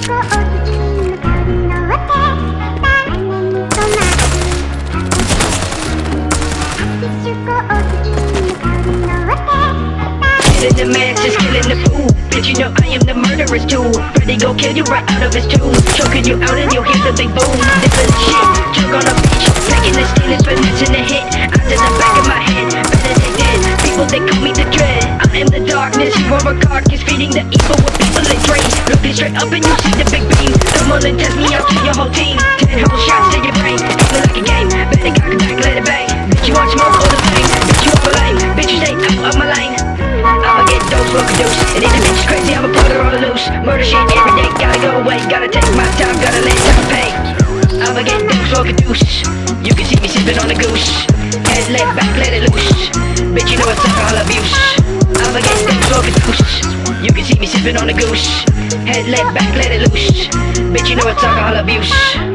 Killing the mask, just killing the fool. Bitch, you know I am the murderer's tool? Freddy go kill you right out of his tomb. Choking you out and you'll hear the boom. Darkness, are a carcass, feeding the evil with people they train. Looking straight up and you see the big beam. Come on and test me out your whole team. Ten whole shots to your brain, feeling like a game. Better cock it back, let it bang. Bitch, you want smoke all the flame. Bitch, you over lame. Bitch, you stay out of my lane. I'ma get smoke a deuce. And if the bitch is crazy, I'ma put her on loose. Murder shit every day, gotta go away. Gotta take my time, gotta let time pay. I'ma get smoke a deuce. You can see me sipping on a goose. Head let back, let it loose. Bitch, you know it's all abuse. See me sipping on a goose. Head let back, let it loose. Bitch, you know it's all abuse.